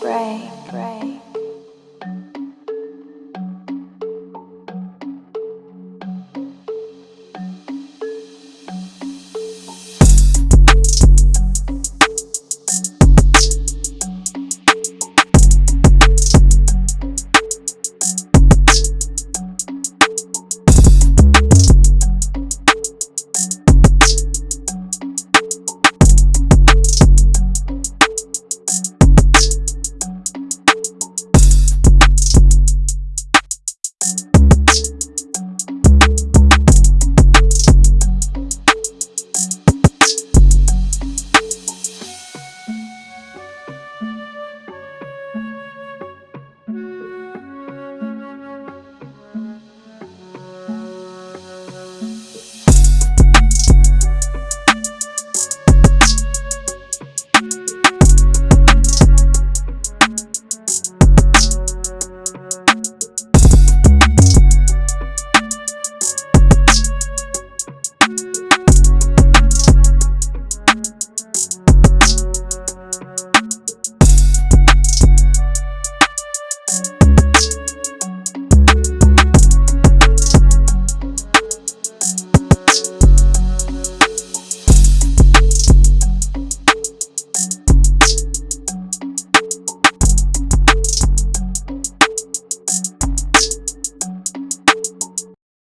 pray.